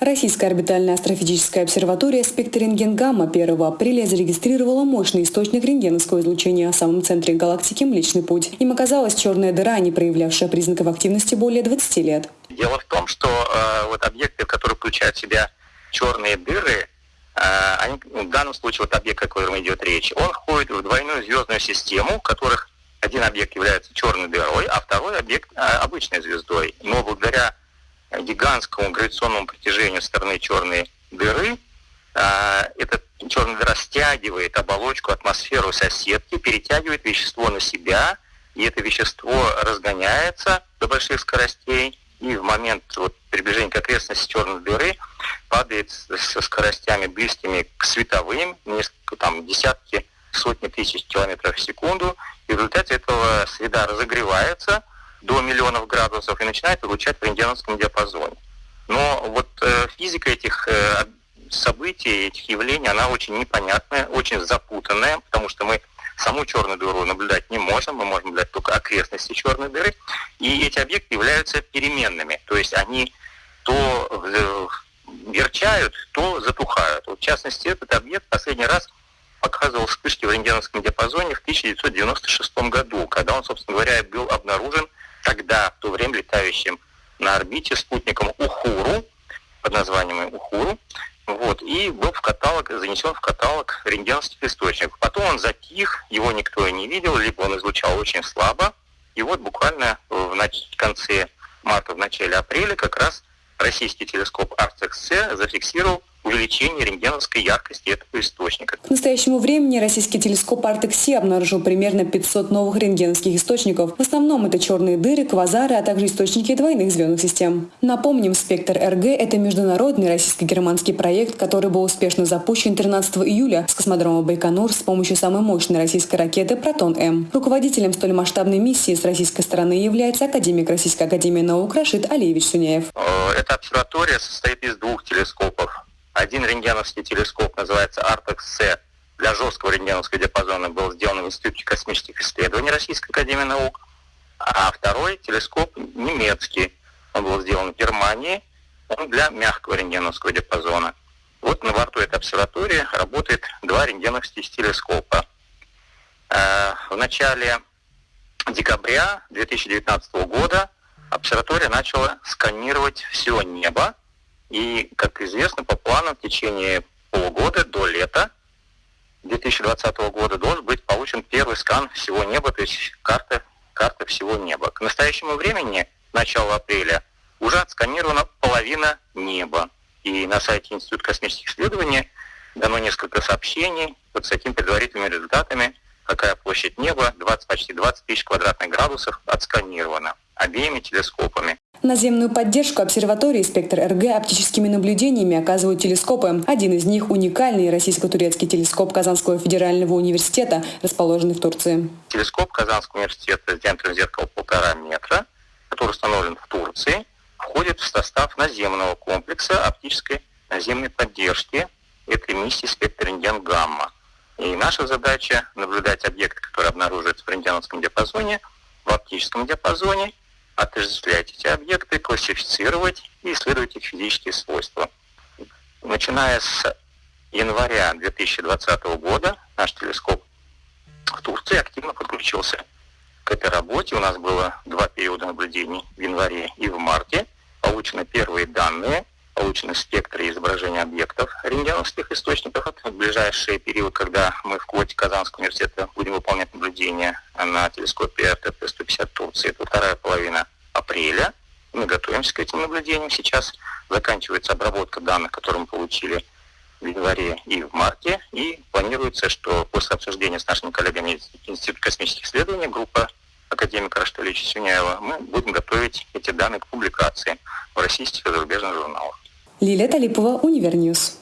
Российская орбитальная астрофизическая обсерватория «Спектр рентген-гамма» 1 апреля зарегистрировала мощный источник рентгеновского излучения в самом центре галактики Млечный Путь. Им оказалась черная дыра, не проявлявшая признаков активности более 20 лет. Дело в том, что э, вот объекты, которые включают в себя черные дыры, э, они, ну, в данном случае вот объект, о котором идет речь, он входит в двойную звездную систему, в которых один объект является черной дырой, а второй объект э, обычной звездой. Но благодаря гигантскому гравитационному притяжению стороны черной дыры, а, эта черная дыра стягивает оболочку, атмосферу соседки, перетягивает вещество на себя, и это вещество разгоняется до больших скоростей, и в момент вот, приближения к окрестности черной дыры падает со скоростями близкими к световым, несколько, там, десятки, сотни тысяч километров в секунду, и в результате этого среда разогревается, до миллионов градусов и начинает излучать в рентгеновском диапазоне. Но вот э, физика этих э, событий, этих явлений, она очень непонятная, очень запутанная, потому что мы саму черную дыру наблюдать не можем, мы можем наблюдать только окрестности черной дыры, и эти объекты являются переменными, то есть они то верчают, то затухают. Вот, в частности, этот объект последний раз показывал вспышки в рентгеновском диапазоне в 1996 году, когда он, собственно говоря, был обнаружен тогда, в то время летающим на орбите спутником Ухуру, под названием Ухуру, вот, и был в каталог, занесен в каталог рентгеновских источников. Потом он затих, его никто и не видел, либо он излучал очень слабо. И вот буквально в конце марта, в начале апреля как раз российский телескоп Арцекс-С зафиксировал увеличение рентгеновской яркости этого источника. К настоящему времени российский телескоп Артекси обнаружил примерно 500 новых рентгеновских источников. В основном это черные дыры, квазары, а также источники двойных звездных систем. Напомним, «Спектр РГ» — это международный российско-германский проект, который был успешно запущен 13 июля с космодрома Байконур с помощью самой мощной российской ракеты «Протон-М». Руководителем столь масштабной миссии с российской стороны является академик Российской академии наук Рашид Алиевич Суняев. Э, эта обсерватория состоит из двух телескопов один рентгеновский телескоп называется Artex-C для жесткого рентгеновского диапазона был сделан в Институте космических исследований Российской Академии Наук, а второй телескоп немецкий, он был сделан в Германии, он для мягкого рентгеновского диапазона. Вот на борту этой обсерватории работает два рентгеновских телескопа. Э, в начале декабря 2019 года обсерватория начала сканировать все небо и, как известно, по плану в течение полугода до лета 2020 года должен быть получен первый скан всего неба, то есть карта, карта всего неба. К настоящему времени, начало апреля, уже отсканирована половина неба. И на сайте Института космических исследований дано несколько сообщений вот с такими предварительными результатами, какая площадь неба, 20, почти 20 тысяч квадратных градусов отсканирована обеими телескопами. Наземную поддержку обсерватории «Спектр РГ» оптическими наблюдениями оказывают телескопы. Один из них – уникальный российско-турецкий телескоп Казанского федерального университета, расположенный в Турции. Телескоп Казанского университета с диаметром зеркала полтора метра, который установлен в Турции, входит в состав наземного комплекса оптической наземной поддержки этой миссии «Спектр рентген гамма». И наша задача – наблюдать объекты, которые обнаруживаются в рентгеновском диапазоне, в оптическом диапазоне – отождествлять эти объекты, классифицировать и исследовать их физические свойства. Начиная с января 2020 года наш телескоп в Турции активно подключился к этой работе. У нас было два периода наблюдений в январе и в марте. Получены первые данные, получены спектры изображения объектов рентгеновских источников. Это ближайший период, когда мы в квоте Казанского университета будем выполнять наблюдения на телескопе РТП-150 Турции. Это вторая половина апреля. Мы готовимся к этим наблюдениям. Сейчас заканчивается обработка данных, которые мы получили в январе и в марте. И планируется, что после обсуждения с нашими коллегами из Института космических исследований, группа академика Рашида Алиевича Сюняева, мы будем готовить эти данные к публикации в российских и зарубежных журналах. Лилия Талипова, Univer News.